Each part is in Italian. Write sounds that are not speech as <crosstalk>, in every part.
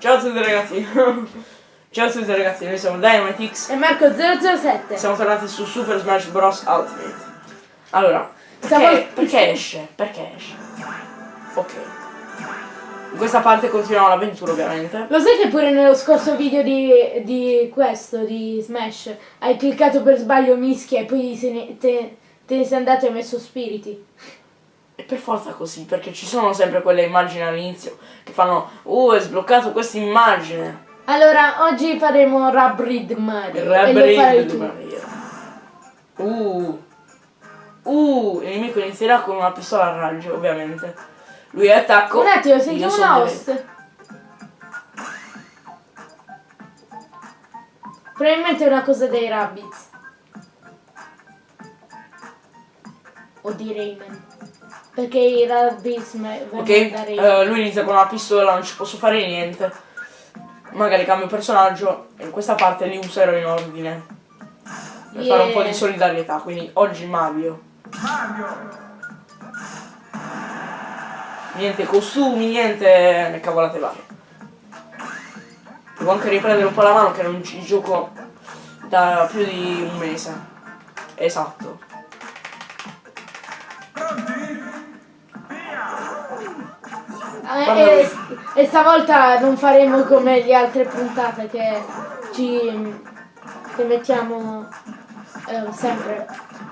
Ciao a tutti ragazzi. <laughs> Ciao a tutti ragazzi, noi siamo Dynamitix. E Marco 007. Siamo tornati su Super Smash Bros. Ultimate. Allora, perché, Stavo- perché esce? Perché esce? Ok. In questa parte continuiamo l'avventura ovviamente. Lo sai che pure nello scorso video di, di questo, di Smash, hai cliccato per sbaglio mischia e poi se ne- te, te ne sei andato e hai messo spiriti? E per forza così, perché ci sono sempre quelle immagini all'inizio che fanno Uh, è sbloccato questa immagine. Allora, oggi faremo Rabrid Mario. Rabrid tu. Maria. Uh. Uh, il nemico inizierà con una pistola a raggio, ovviamente. Lui è attacco. Un attimo, sentiamo deve- host. Probabilmente è una cosa dei Rabbids. O di Rayman. Perché i vengono Ok, eh, lui inizia con una pistola, non ci posso fare niente. Magari cambio personaggio e in questa parte li userò in ordine. Per fare un po' di Yeah. solidarietà, quindi oggi Mario. Niente costumi, niente cavolate varie. Devo anche riprendere un po' la mano che non ci gioco da più di un mese. Esatto. E, lui- e stavolta non faremo come le altre puntate che ci che mettiamo eh, sempre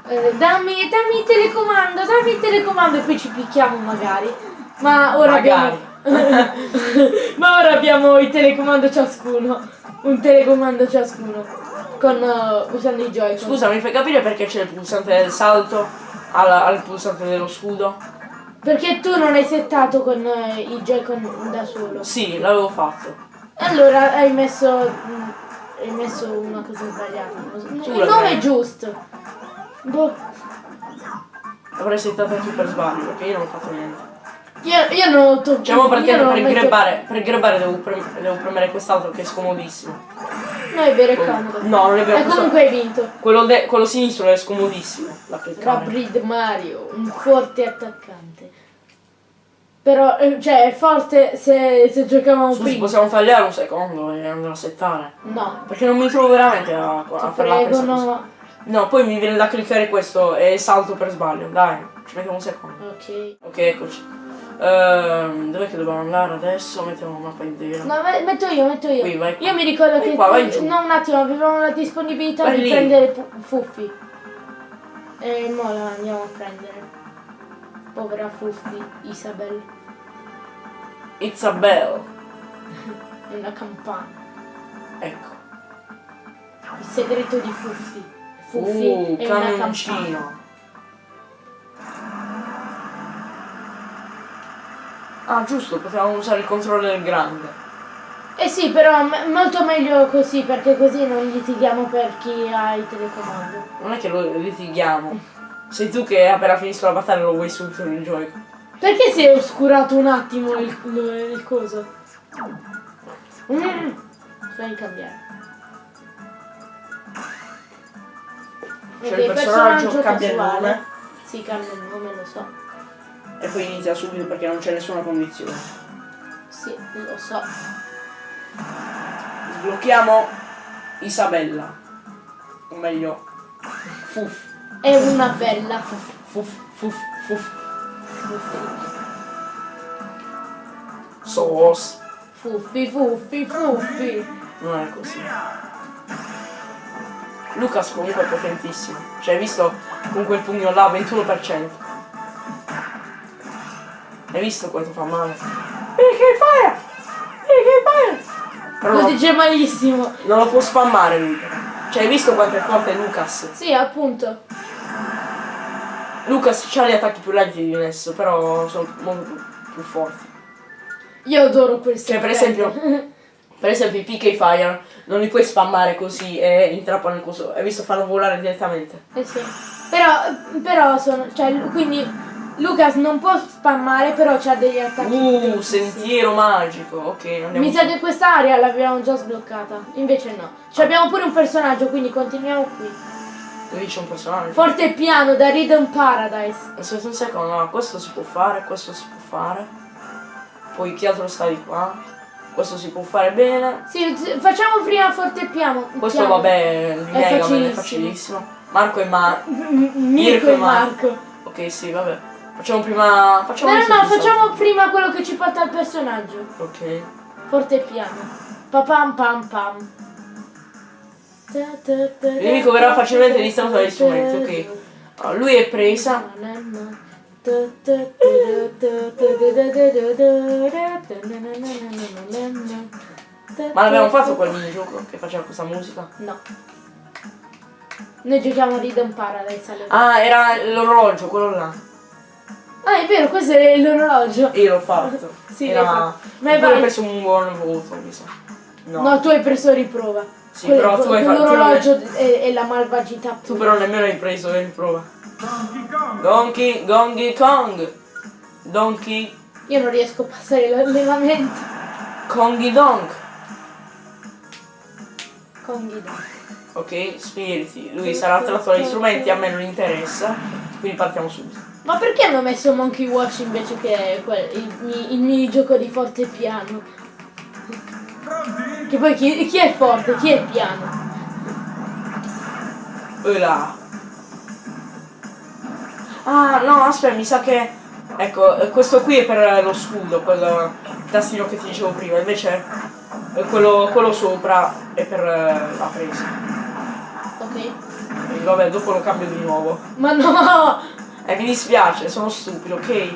eh, dammi, dammi il telecomando, dammi il telecomando e poi ci picchiamo magari. Ma ora Magari. abbiamo <laughs> Ma ora abbiamo il telecomando ciascuno. Un telecomando ciascuno. Con eh, usando i joy Scusa, mi fai capire perché c'è il pulsante del salto al, al pulsante dello scudo? Perché tu non hai settato con eh, i Joy-Con da solo. Sì, l'avevo fatto. Allora hai messo. mm, Hai messo una cosa sbagliata. non lo so. Tu Il nome è giusto. Boh. L'avrei settato tu per sbaglio, perché io non ho fatto niente. Io, io non ho toccato. Diciamo perché per grebbare, per grebbare devo, prem- devo premere quest'altro che è scomodissimo. No, è vero, è comodo. No, non è vero. E questo- comunque hai vinto. quello, de- quello sinistro è scomodissimo da cliccare. Rabrid Mario, un forte attaccante. Però, eh, cioè, è forte se, se giocavamo Scusi, prima. possiamo tagliare un secondo e andare a settare? No. Perché non mi trovo veramente a, a fare la presa no. No, poi mi viene da cliccare questo e salto per sbaglio. Dai, ci mettiamo un secondo. Ok. Ok, eccoci. Ehm, dov'è che dobbiamo andare adesso? Mettiamo una mappa intera. No, me- metto io, metto io. Qui, vai qua. Io mi ricordo Vai che qua, vai giù. no, un attimo, avevamo la disponibilità Vai di lì. prendere pu- Fuffi. E mo la andiamo a prendere. Povera Fuffi, Isabel. <laughs> È una campana. Ecco. Il segreto di Fuffi. Fuffi Uh, è una campana. Ah, giusto, potevamo usare il controller grande. Eh sì, però molto meglio così perché così non litighiamo per chi ha il telecomando. Non è che lo litighiamo. <laughs> Sei tu che appena finito la battaglia lo vuoi subito nel gioco. Perché si è oscurato un attimo il, il- il coso? Mm. Fai cambiare. Cioè Ok, il personaggio cambia il nome Sì, cambia il nome, lo so. e poi inizia subito perché non c'è nessuna condizione. Sì, lo so. Sblocchiamo Isabella. O meglio, Fuf. È una bella. Fuf, fuf, fuf. Sos. Fuffi, fuffi, fuffi. Non è così. Lucas comunque è potentissimo. Cioè, hai visto con quel pugno là, 21%. Hai visto quanto fa male? Perché fire? Perché fire? Però Lo no, dice malissimo. non lo può spammare lui. Cioè, hai visto quanto è forte Lucas? Sì, appunto. Lucas ha gli attacchi più lenti di Ness, però sono molto più, più forti. Io adoro questo. Cioè, per esempio, <laughs> per esempio i PK Fire non li puoi spammare così e intrappano il coso. Hai visto farlo volare direttamente. Eh sì. Però, però sono. Cioè, quindi Lucas non può spammare, però c'ha degli attacchi. Uh, sentiero magico. Ok, andiamo. Mi sa che quest'area l'abbiamo già sbloccata. Invece no. Ci abbiamo pure un personaggio, quindi continuiamo qui. Qui c'è un personaggio. Forte e piano da Rhythm Paradise. Aspetta un secondo, no, questo si può fare, questo si può fare. Poi chi altro sta di qua? Questo si può fare bene. Sì, facciamo prima forte piano. Questo piano. vabbè, il Mega Man è facilissimo. facilissimo. Marco e Ma. M- Mirko e e Mar- Marco. Ok, sì, vabbè. Facciamo prima. Facciamo No, no, il no, facciamo prima quello che ci porta al personaggio. Ok. Forte e piano. Papam pam pam. Il nemico verrà facilmente distratto dagli strumenti, ok. Allora, lui è presa. Ma l'abbiamo fatto quel minigioco che faceva questa musica? No. Noi giochiamo a Rhythm Paradise alle Ah, era l'orologio, quello là. Ah, è vero, questo è l'orologio. Io l'ho fatto. Sì, era... l'hai fatto. Ma hai preso un buon voto, mi sa. No. No. tu hai preso riprova. Sì, Quello- però tu hai fatto- L'orologio è, è la malvagità. Tu però nemmeno hai preso in prova. Donkey, Donkey Kong. Donkey, Io non riesco a passare l'allenamento. Kongy Donk. Con Guido. Ok, spiriti. Lui sarà attratto dagli strumenti, a me non interessa. Quindi partiamo subito. Ma perché hanno messo Monkey Watch invece che quel- il, mi- il minigioco di forte e piano? Che poi chi, chi è forte, chi è piano? Là. Ah, no, aspetta, mi sa che... Ecco, questo qui è per lo scudo, quel tastino che ti dicevo prima. Invece quello, quello sopra è per eh, la presa. Ok. E vabbè, dopo lo cambio di nuovo. Ma no! Eh, mi dispiace, sono stupido, ok?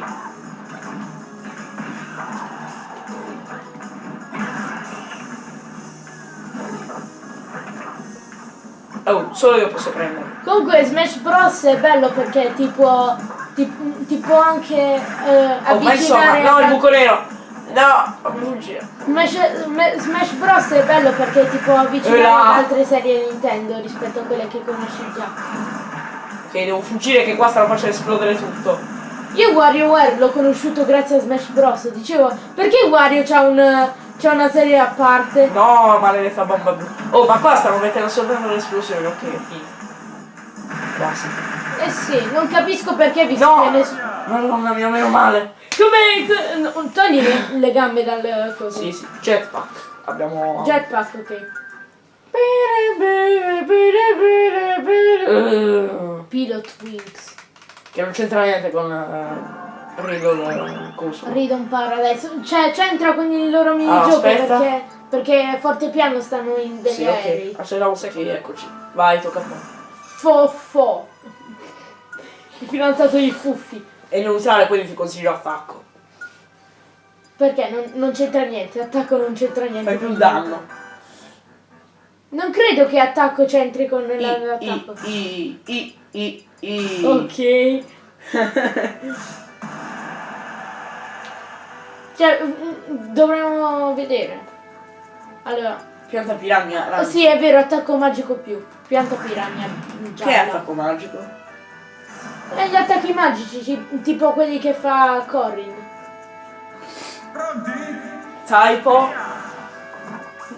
Solo io posso prendere. Comunque Smash Bros è bello perché ti può, ti, ti può anche eh, Oh, ma insomma, no, il buco nero! No, fammi fuggire. Smash, Sma- Smash Bros è bello perché ti può avvicinare ad altre serie Nintendo rispetto a quelle che conosci già. Ok, devo fuggire che qua stanno facendo esplodere tutto. Io WarioWare l'ho conosciuto grazie a Smash Bros. Dicevo, perché Wario c'ha, un, c'ha una serie a parte? No, maledetta bomba blu. Oh, ma qua stanno mettendo soltanto le esplosioni, ok. Basta. Eh sì, non capisco perché visto No! che ness- Madonna mia, meno male. Come... co- no, Togli le, le gambe dal coso. Sì, sì, jetpack. Abbiamo... Jetpack, ok. Eh, Pilot Wings. che non c'entra niente con uh, Riddle coso. Ridon Paradise. Cioè, c'entra con il loro minigioco aspetta. perché, perché forte e piano stanno in degli Sì, aerei. ok. Aspetta un secchio, eccoci. Vai, tocca a te. Fo fo. Il fidanzato di Fuffi. È neutrale, quindi ti consiglio attacco. Perché non, non c'entra niente, attacco non c'entra niente. Fai più danno. Non credo che attacco c'entri con I, la- i, l'attacco. i, i, i, i. Ok. <laughs> Cioè, mm, dovremmo vedere. Allora, Pianta piranha. oh, arancia. sì, è vero, attacco magico più. Pianta piranha. Che è attacco magico? E gli attacchi magici, ci- tipo quelli che fa Corrin. Typo.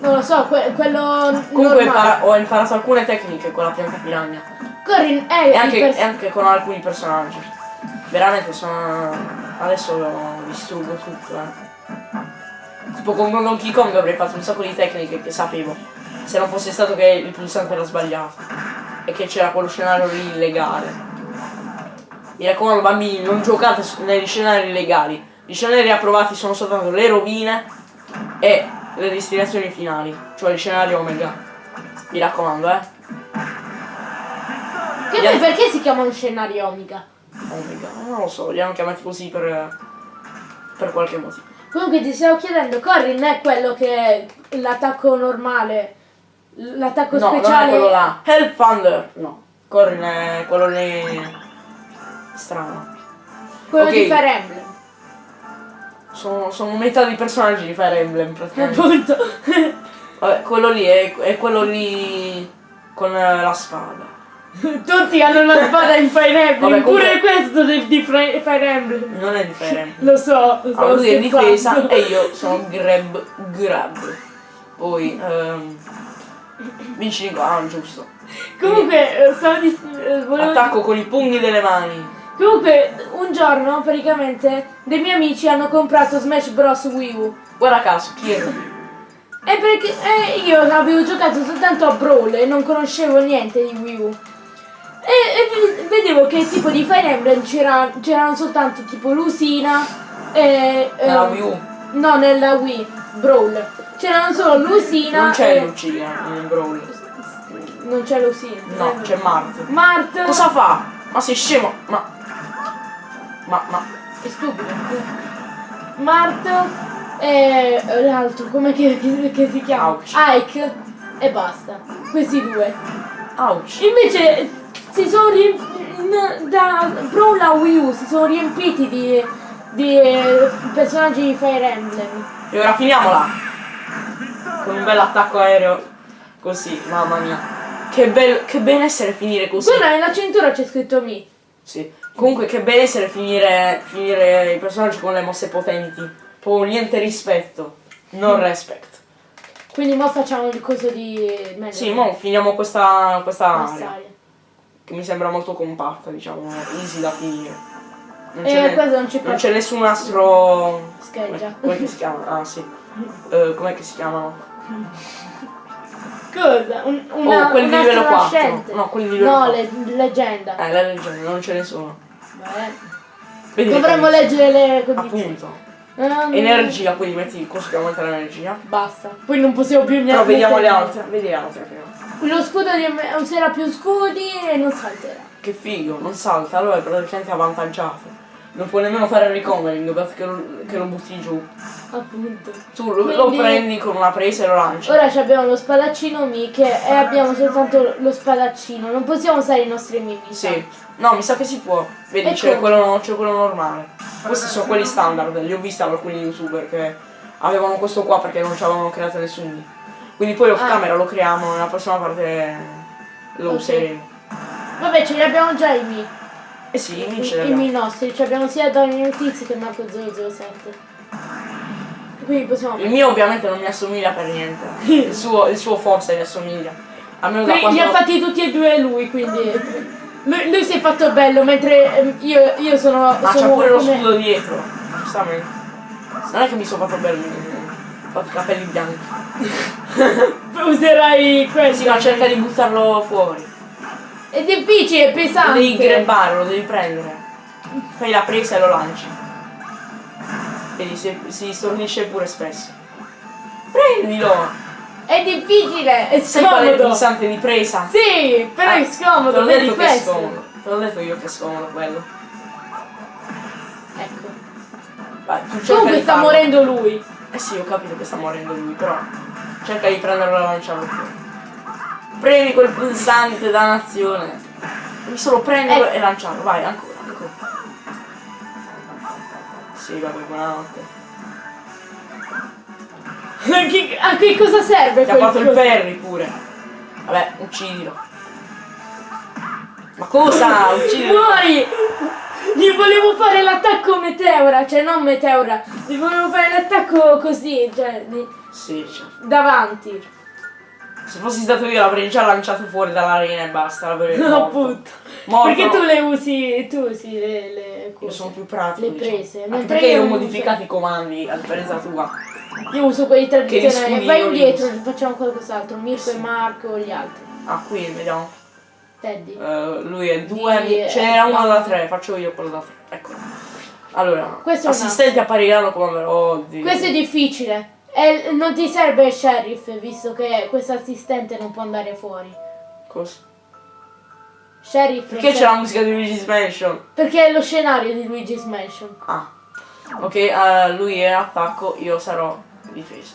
Non lo so, que- quello Comunque impara- ho imparato alcune tecniche con la pianta piranha. Corrin è E anche, e anche con alcuni personaggi. Veramente sono. Adesso distruggo tutto, eh. Tipo con Donkey Kong avrei fatto un sacco di tecniche che sapevo. Se non fosse stato che il pulsante era sbagliato. E che c'era quello scenario lì illegale. Mi raccomando bambini, non giocate negli scenari illegali. Gli scenari approvati sono soltanto le rovine e le destinazioni finali. Cioè il scenario Omega. Mi raccomando, eh. Che poi perché si chiama un Omega, non lo so, li hanno chiamati così per, per qualche motivo. Comunque ti stavo chiedendo, Corrin è quello che è l'attacco normale, l'attacco No, non è speciale. quello là. Hell Thunder! No, Corrin è quello lì. strano. quello Ok. di Fire Emblem. Sono, sono metà dei personaggi di Fire Emblem praticamente. Appunto. Vabbè, quello lì è, è quello lì con la spada. <laughs> Tutti hanno la spada in Fire Emblem, Vabbè, pure comunque- questo del- di Fire Emblem. Non è di Fire Emblem. Lo so, lo so. Allora lui è difesa e io sono grab grab. Poi ehm, vinci di ah, giusto. Comunque, eh, stavo di... eh, volevo Attacco con i pugni delle mani. Comunque, un giorno praticamente dei miei amici hanno comprato Smash Bros. Wii U. Guarda caso, Kirby. E perché eh, io avevo giocato soltanto a Brawl e non conoscevo niente di Wii U. E, e vedevo che tipo di Fire Emblem c'era- c'erano soltanto tipo Lusina e... Nella Wii U. No, nella Wii, Brawl. C'erano solo Lusina Non c'è e... Lucia in Brawl. Non c'è Lusina. No, c'è Mart. Mart. Cosa fa? Ma sei scemo? Ma. Ma, ma. È stupido. Mart e l'altro, come che, che- che si chiama? Ouch. Ike e basta. Questi due. Ouch. Invece si sono riempiti da Brawl a Wii U si sono riempiti di, di personaggi di Fire Emblem. E ora finiamola. Con un bel attacco aereo. Così, mamma mia. Che, bel, che benessere finire così. Guarda nella cintura c'è scritto Mi. Sì. Comunque che benessere finire, finire i personaggi con le mosse potenti. Proprio niente rispetto. Non <laughs> respect. Quindi mo facciamo il coso di Melee. Sì, mo finiamo questa, questa area. Quest'area. Che mi sembra molto compatta, diciamo, easy da finire. Non Eh, c'è, questo non ci non fa- c'è nessun astro. Scheggia. Come, com'è che si chiama? Ah sì. Eh, com'è che si chiamano? <laughs> Cosa? Un, una, oh, quelli di un livello 4. astronascente. No, quelli di livello No, 4. le, leggenda. Eh, la leggenda, non ce ne sono. Beh, Dovremmo leggere le condizioni. Appunto. Ehm, Energia, quindi metti il coso che aumenta l'energia. Basta. Poi non possiamo più Però vediamo le altre. Vedi le altre prima. Lo scudo userà più scudi e non salterà. Che figo, non salta, allora è praticamente avvantaggiato. Non può nemmeno fare il recovering perché lo, che lo butti giù. Appunto. Tu lo, lo Quindi- prendi con una presa e lo lanci. Ora ci abbiamo lo spadaccino Miche e abbiamo soltanto lo spadaccino. Non possiamo usare i nostri mimi. Sì. No, mi sa che si può. Vedi, c'è quello, quello normale. Questi sono quelli standard, li ho visti da alcuni youtuber che avevano questo qua perché non ci avevano creato nessuno. Quindi poi off Ah. camera lo creiamo, nella prossima parte lo Ok. useremo. Vabbè, ce li abbiamo già i mi. Eh sì, I, vince i mi nostri. Ci abbiamo sia Daniel Tiz che Marco 007. Quindi possiamo. Il mio ovviamente non mi assomiglia per niente. Il suo, il suo forse mi assomiglia. Almeno da quando... li ha fatti tutti e due lui, quindi. Lui, si è fatto bello, mentre ehm, io, io sono. Ma c'ha sono pure lo scudo dietro. Giustamente. Non è che mi sono fatto bello. Ho fatto i capelli bianchi. <laughs> Userai questo. Sì, ma cerca di buttarlo fuori. È difficile, è pesante. devi grebbare, lo devi prendere. Fai la presa e lo lanci. Vedi, si, si stornisce pure spesso. Prendilo! È difficile, è Sai qual è il scomodo. pulsante di presa? Sì, però Ah, è scomodo, Te l'ho detto che è scomodo. Te l'ho detto io che è scomodo quello. Ecco. Vai, tu Comunque sta morendo lui. Eh sì, ho capito che sta morendo lui, però cerca di prenderlo e lanciarlo fuori. Premi quel pulsante dannazione. Devi solo prenderlo Ecco. e lanciarlo, vai, ancora, ancora. Sì, vabbè, buonanotte. Che- a che cosa serve Ti ha fatto il? Perry pure. Vabbè, uccidilo. Ma cosa? Uccidilo. Muori! Gli volevo fare l'attacco meteora, cioè non meteora, gli volevo fare l'attacco così, cioè di- Sì, certo. davanti. Se fossi stato io l'avrei già lanciato fuori dall'arena e basta, l'avrei <laughs> No, morto. appunto. Morto, Perché tu le usi, tu usi le, le Io cose. sono più pratico. Le diciamo. prese, Anche mentre perché io io ho modificato i comandi, a differenza tua. Io uso quelli tradizionali. Vai io indietro, uso. facciamo qualcos'altro. Mirko Sì. e Marco gli altri. Ah, qui vediamo. Teddy. Eh, lui è due, ce n'era uno no. da tre, faccio io quello da tre. Ecco. Allora, Questo assistenti appariranno come oddio. Questo è difficile. E non ti serve il sheriff, visto che questo assistente non può andare fuori. Cosa? Sheriff. Perché c'è la musica di Luigi's Mansion? Perché è lo scenario di Luigi's Mansion. Ah. Ok, eh, lui è attacco, io sarò difesa.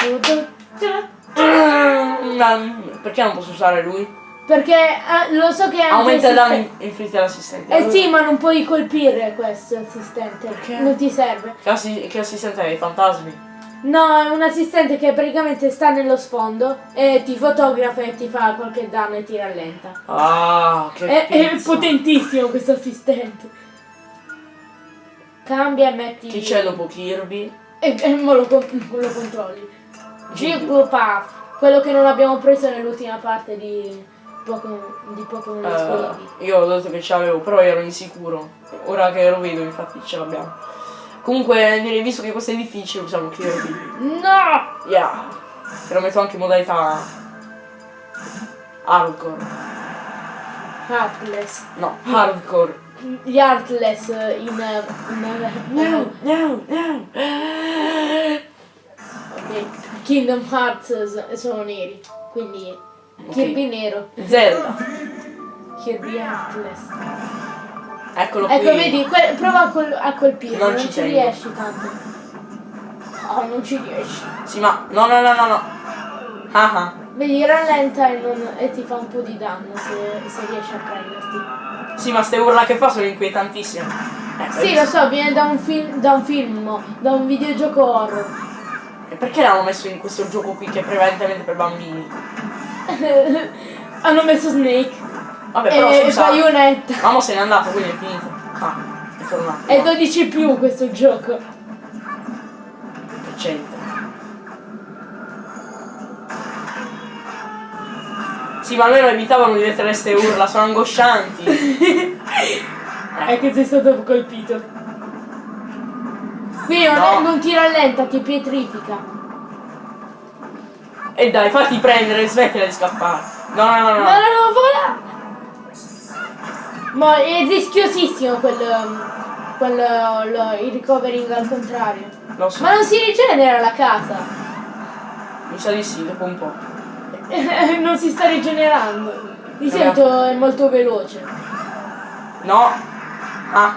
<clears throat> Perché non posso usare lui? Perché eh, lo so che è anche Aumenta i danni assistente- inflitti all'assistente. Eh sì, ma non puoi colpire questo assistente. Perché? Non ti serve. Che, assi- che assistente è? I fantasmi? No, è un assistente che praticamente sta nello sfondo e ti fotografa e ti fa qualche danno e ti rallenta. Ah, che È, è potentissimo questo assistente. Cambia e metti. Chi c'è dopo Kirby? E, e mo lo, con- lo controlli. Jigglypuff, quello che non abbiamo preso nell'ultima parte di, Pokémon, di Pokémon Eh, esclusivi. io ho detto che ce l'avevo, però ero insicuro. Ora che lo vedo, infatti ce l'abbiamo. Comunque, direi, visto che questo è difficile, possiamo chiudere qui. No! Yeah. Te lo metto anche in modalità hardcore. Heartless. No, hardcore. Gli Heartless in... in No, no, no. ok. Kingdom Hearts sono neri. Quindi Kirby nero. Zelda. Kirby Heartless. Eccolo qui. Ecco, vedi, prova a, col- a colpire, Non non, ci ci, riesci tanto. Oh, non ci riesci. Sì, ma no, no, no, no, no. Ah ah. Vedi, rallenta e, non- e ti fa un po' di danno se, se riesci a prenderti. Sì, ma ste urla che fa sono inquietantissime. Eh, Sì, lo so, viene da un film, da un film, da un videogioco horror. E perché l'hanno messo in questo gioco qui che è prevalentemente per bambini? <laughs> Hanno messo Snake Vabbè, però e scusa. Bayonetta. Mamma se n'è andato, quindi è finito. Ah, è tornato. È 12 più questo gioco. Che c'entra? Sì, ma almeno evitavano di mettere ste urla, sono angoscianti. <laughs> È che sei stato colpito. Qui non, No. non ti rallenta, ti pietrifica. E dai, fatti prendere, smettila di scappare. No, no, no, No, no. no, no, vola! Ma è rischiosissimo quel, um, quel lo- il recovering al contrario. Lo so, Ma non si rigenera la casa. mi sa di sì, dopo un po'. <laughs> non si sta rigenerando. Di solito è molto veloce. No. Ah.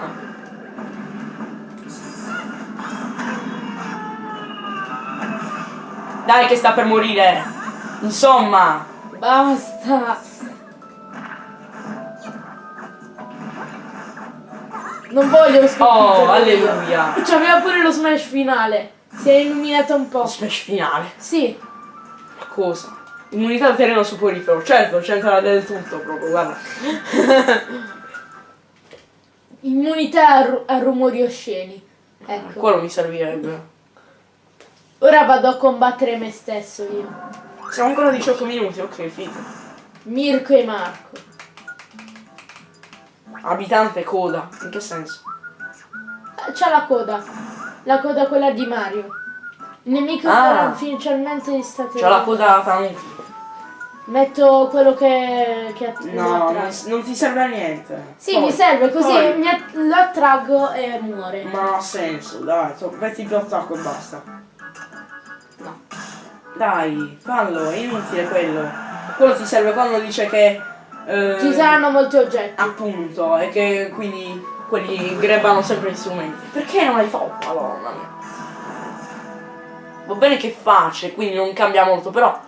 Dai che sta per morire. Insomma. Basta. Non voglio sconfiggere. Oh, alleluia. C'aveva pure lo smash finale. Si è illuminato un po'. Smash finale. Sì. Ma cosa? Immunità al terreno soporifero. Certo, c'entra del tutto proprio, guarda. Immunità a, ru- a rumori osceni. Ecco. Quello mi servirebbe. Ora vado a combattere me stesso io. Siamo ancora a 18 minuti, ok, figo. Mirko e Marco. Abitante coda. In che senso? Ah, C'ha la coda. La coda quella di Mario. Il nemico Ah. ufficialmente stato. C'ho la coda tanuki. Metto quello che, che No, non, ti serve a niente. Sì, Poi- mi serve così poi- mi lo attraggo e muore. Ma ha senso, dai, metti più attacco e basta. Dai, fallo, è inutile quello. Quello ti serve quando dice che. eh, Ci saranno molti oggetti. Appunto, e che quindi quelli grebbano sempre gli strumenti. Perché non hai fatto? Madonna mia. Va bene che è facile, quindi non cambia molto, però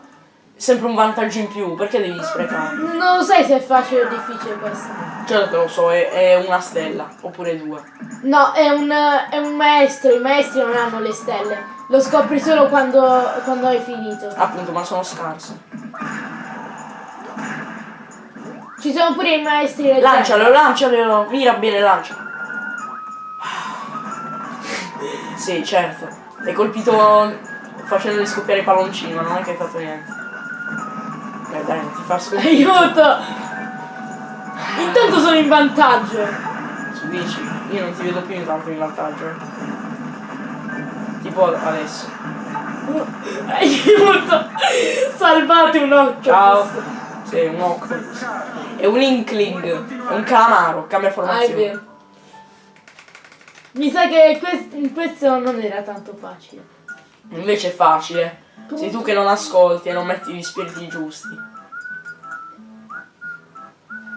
sempre un vantaggio in più, perché devi sprecare? Non lo sai se è facile o difficile questo. Certo che lo so, è, è una stella, oppure due. No, è un, è un maestro, i maestri non hanno le stelle. Lo scopri solo quando, quando hai finito. Appunto, ma sono scarse. Ci sono pure i maestri leggeri. Lancialo, lancialo, mira bene, lancia. Sì, certo. Hai colpito facendoli scoppiare i palloncini, ma non è che hai fatto niente. Dai, non ti fa sconfiggere. <laughs> Aiuto! Intanto sono in vantaggio. Tu dici, io non ti vedo più intanto in vantaggio. Tipo adesso. Aiuto! Salvate un occhio. Ciao. Sei un octopus. È un inkling. È un calamaro, cambia Ah, formazione. Mi sa che quest- questo non era tanto facile. Invece è facile. Sei tu che non ascolti e non metti gli spiriti giusti.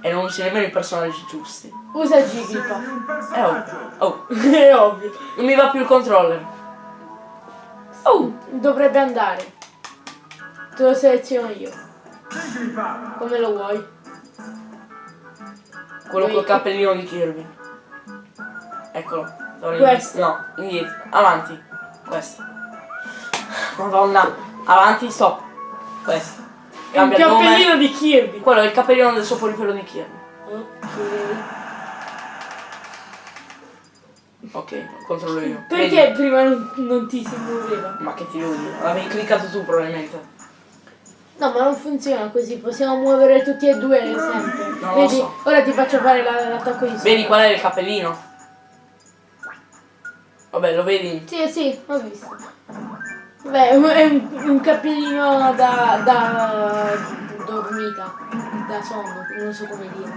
E non usi nemmeno i personaggi giusti. Usa Jigglypuff. Eh oh, oh, <laughs> è ovvio. non mi va più il controller. Oh, dovrebbe andare. Te lo seleziono io. Come lo vuoi? Quello Poi- col cappellino di Kirby. Eccolo. Questo. No, indietro. Avanti. Questo. Madonna. Avanti, stop. Questo. È un cappellino di Kirby. Quello è il cappellino del soporifero di Kirby. Ok. Ok, lo controllo io. Perché Vedi? prima non, non ti si muoveva? Ma che ti devo dire? L'avevi cliccato tu probabilmente. No, ma non funziona così, possiamo muovere tutti e due sempre. Non lo Vedi, so. ora ti faccio fare la- l'attacco di Vedi qual è il cappellino? Vabbè, lo vedi? Sì, sì, ho visto. Beh, è un, un- cappellino da, da dormita, da sonno, non so come dire.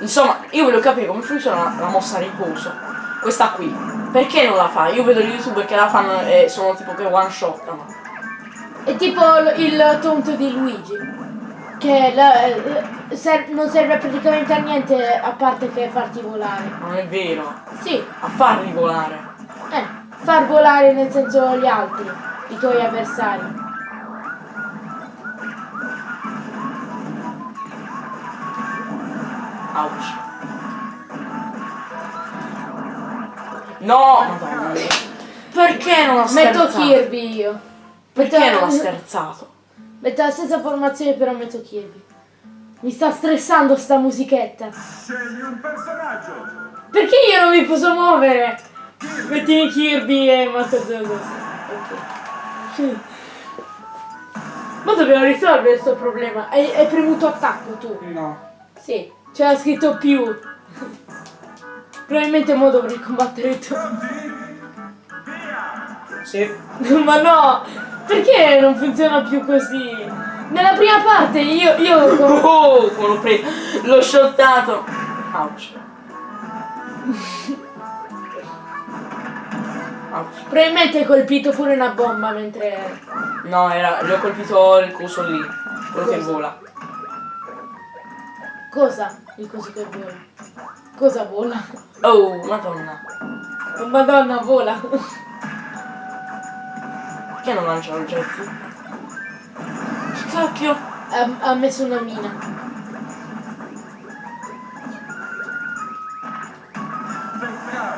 Insomma, io voglio capire come funziona la mossa riposo. Questa qui. Perché non la fa? Io vedo gli youtuber che la fanno e sono tipo che one shotano. È tipo il tonto di Luigi, che la- eh, ser- non serve praticamente a niente a parte che farti volare. Non è vero. Sì, A farli volare. eh, far volare nel senso gli altri, i tuoi avversari. Ouch. No! Madonna mia. Perché non ha Metto sterzato? Kirby io. Perché Metto- non ha sterzato? Metto la stessa formazione però metto Kirby. Mi sta stressando sta musichetta. Scegli un personaggio. Perché io non mi posso muovere? Mettimi Kirby e Marco Zogo. Ok. Ma dobbiamo risolvere questo problema. Hai, hai premuto attacco tu? No. Sì. C'era scritto più. Probabilmente mo dovrei combattere tu. Sì. Ma no! Perché non funziona più così? Nella prima parte io, io Oh, l'ho preso. L'ho shottato. Ouch. Probabilmente hai colpito pure una bomba mentre. No, era. Gli ho colpito il coso lì. Quello che Cosa? vola. Cosa? Il coso che vola. Cosa vola? Oh, madonna. Oh, Madonna, vola. Perché non lancia oggetti? Che cacchio? Ha, ha messo una mina.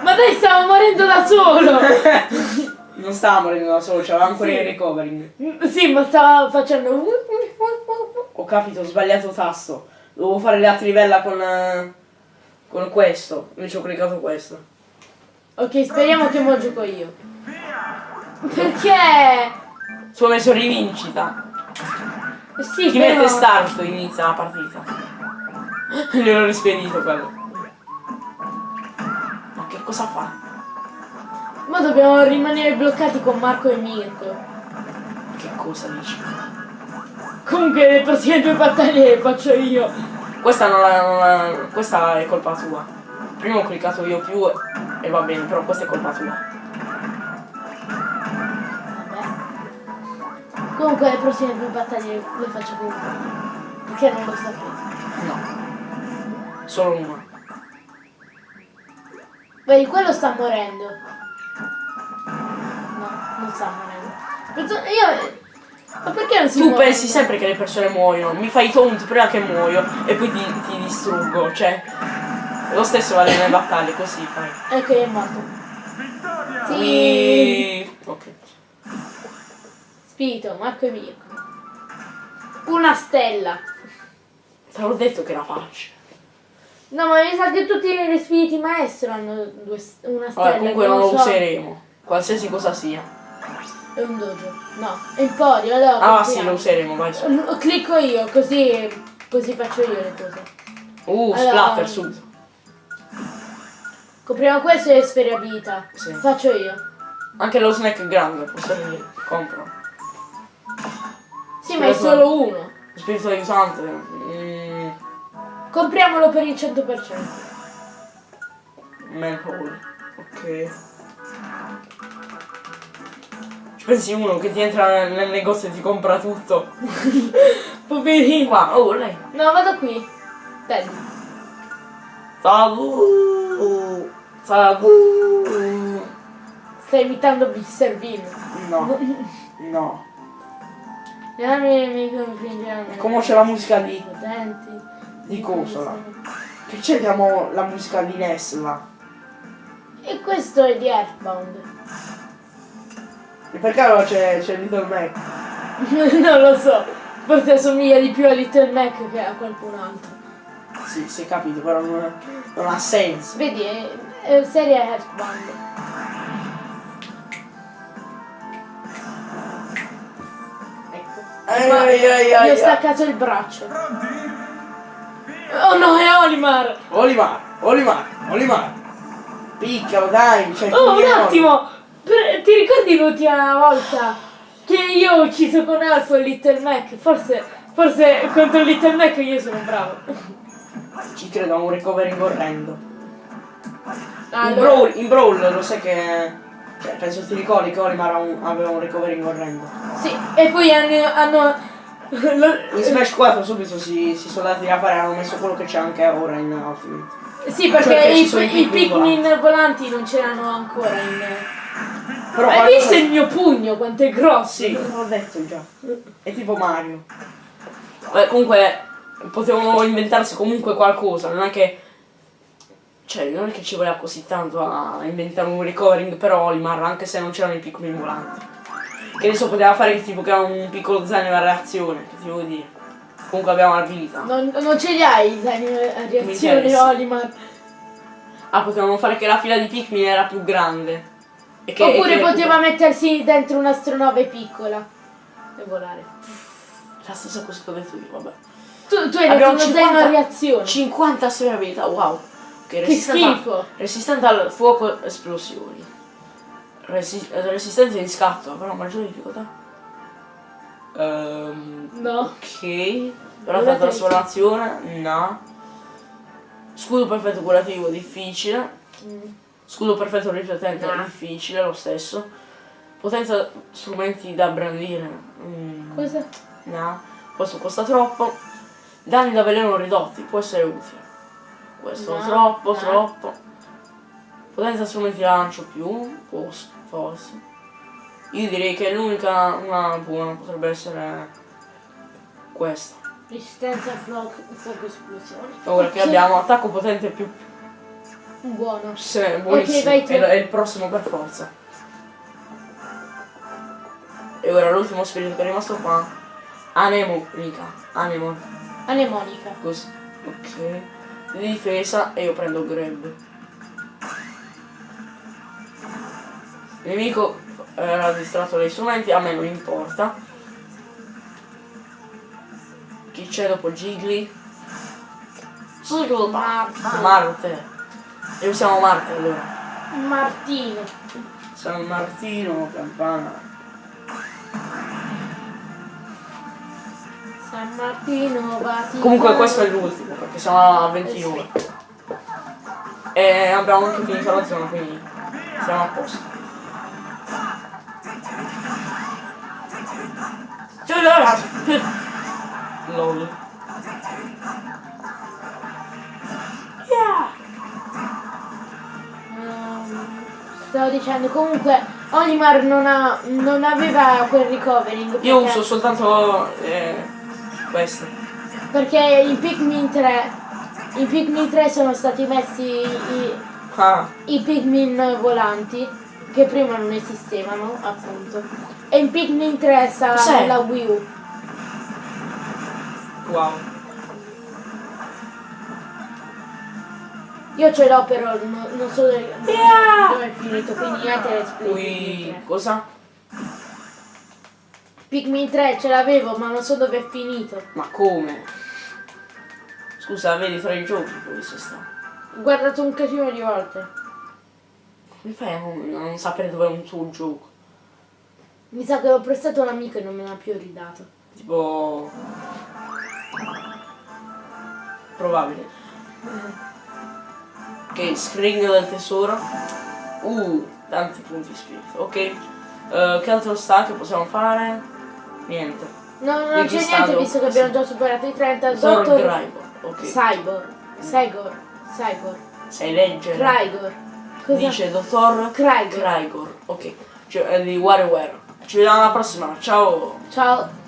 Ma dai, stavo morendo da solo! <laughs> Non stava morendo da solo, c'aveva ancora Sì. il recovering. sì, ma stava facendo. Ho capito, ho sbagliato tasto. Dovevo fare la trivella con. eh, con questo. Invece ho cliccato questo. Ok, speriamo che mo gioco io. Perché? Ho messo rivincita. Sì, Chi però... mette start inizia la partita. Gliel'ho rispedito quello. Cosa fa? Ma dobbiamo rimanere bloccati con Marco e Mirko. Che cosa dici? Comunque le prossime due battaglie le faccio io. Questa non la, non la- Questa è colpa tua. Prima ho cliccato io più e va bene, però questa è colpa tua. Vabbè. Comunque le prossime due battaglie le faccio comunque io. Perché non lo sapete. No. Solo una. Vedi, quello sta morendo. No, non sta morendo. Io... Ma perché non si Tu muove? pensi sempre che le persone muoiono, mi fai taunt prima che muoio e poi ti, ti distruggo, cioè. Lo stesso vale nelle battaglie, così fai. Ecco, è morto. Vittoria. Sì. E... Ok. Spirito, Marco e Mirko. Una stella. Te l'ho detto che era facile. No, ma mi sa che tutti gli spiriti maestro hanno due, una stella. Vabbè, comunque non lo so. useremo. Qualsiasi cosa sia. È un dojo. No, è il podio, allora. Ah sì, lo useremo, vai su. L- Clicco io, così, così faccio io le cose. Uh, Allora- splatter subito. Compriamo questo e sfere abilità. Sì. Faccio io. Anche lo snack grande, posso dire. Compro. Sì, ma è solo uno. Spirito aiutante. Compriamolo per il 100%. manhole. Ok. Ci pensi uno che ti entra nel, negozio e ti compra tutto. <laughs> Poverino. Qua, oh lei. No, vado qui. Teddy. Salu. Salu. Stai imitando Mr. Bean. No. No. <laughs> Come c'è la musica di, Potenti. Di Cosola. Che cerchiamo la musica di Nesla. E questo è di Earthbound. E per caso c'è, c'è Little Mac. <laughs> non lo so. Forse assomiglia di più a Little Mac che a qualcun altro. Sì, si è capito, però non, non ha senso. Vedi, è, è serie Earthbound. Ecco. Ai, Ma ai, ai, gli ho staccato il braccio. Oh no, è Olimar! Olimar, Olimar, Olimar. Piccalo, dai. Cioè, Oh, un attimo! Per- ti ricordi l'ultima volta che io ho ucciso con Alfo il Little Mac? Forse, forse contro Little Mac io sono bravo. Ci credo a un recovering orrendo. In, Allora, brawl, in Brawl lo sai che... Cioè, penso ti ricordi che Olimar aveva un recovering orrendo. sì, e poi hanno... hanno In Smash 4 subito si, si sono dati a fare, hanno messo quello che c'è anche ora in Ultimate. sì, perché Cioè i, i i Pikmin Pikmin volanti non c'erano ancora in... Però Hai visto il mio pugno quanto è grosso? Sì, l'ho detto già. È tipo Mario. Beh, comunque potevano inventarsi comunque qualcosa, non è che. Cioè, non è che ci voleva così tanto a inventare un recovering per Olimar, anche se non c'erano i piccoli volanti. Che adesso poteva fare il tipo che ha un piccolo zaino a reazione, che ti devo dire. Comunque abbiamo l'abilità. Non, non ce li hai i zaini a reazione. Olimar? Ah, potevano fare che la fila di Pikmin era più grande. E che, Oppure e che poteva mettersi dentro un'astronave piccola e volare. La stessa cosa che ho detto io, vabbè. Tu, tu hai detto Abbiamo uno 50 zaino a reazione. 50 storie abilità, wow. Che, Che resistente a- schifo. resistente al fuoco esplosioni. Resi- resistente di scatto, però maggiore difficoltà. Ehm, No. ok. Però la trasformazione, no. Scudo perfetto curativo, difficile. Mm. Scudo perfetto riflettente, No. difficile lo stesso. Potenza strumenti da brandire. mm, Cosa? No, questo costa troppo. Danni da veleno ridotti, può essere utile. Questo No, troppo, no. troppo. Potenza strumenti lancio più, forse. Io direi che l'unica una buona potrebbe essere questa. Resistenza a fuoco, fuoco esplosione. Ora che abbiamo attacco potente più Buono. se, buonissimo. vai tu. è, è il prossimo per forza. E ora l'ultimo spirito che è rimasto qua. Anemonica. Anemon. Anemonica. Così. Ok. Di difesa e io prendo grab. Il nemico era distratto dai strumenti, a me non importa. Chi c'è dopo Gigli? Siglo Marte. E usiamo Marte allora. Martino. San Martino, campana. San Martino, Vaticano. Comunque questo è l'ultimo, perché siamo a 29. E abbiamo anche finito la zona, quindi siamo a posto. LOL. Yeah. Stavo dicendo, comunque Olimar non, ha, non aveva quel recovering. Io uso soltanto eh, questo. Perché in Pikmin 3 in Pikmin 3 sono stati messi i, Ah, i Pikmin volanti che prima non esistevano appunto e in Pikmin 3 sta Cos'è? la Wii U wow. io ce l'ho però no- non so dove, Yeah! dove è finito quindi niente Qui cosa? Pikmin 3 ce l'avevo ma non so dove è finito Ma come? Scusa, vedi tra i giochi dove si sta. ho guardato un casino di volte Come fai a non, a non sapere dove è un tuo gioco? Mi sa che l'ho prestato un amico e non me l'ha più ridato Tipo... Probabile. Ok, screen del tesoro. Uh, tanti punti spirito. Ok. Eh, che altro sta che possiamo fare? Niente. no, non c'è niente visto che abbiamo già superato i 30 Solo Dottor Graibo. Ok. Cybor Cygor Cygor Sai leggere? Crygor Cosa? Dice dottor Crygor Crygor. Ok. Cioè, è di WarioWare. Ci vediamo alla prossima. Ciao. Ciao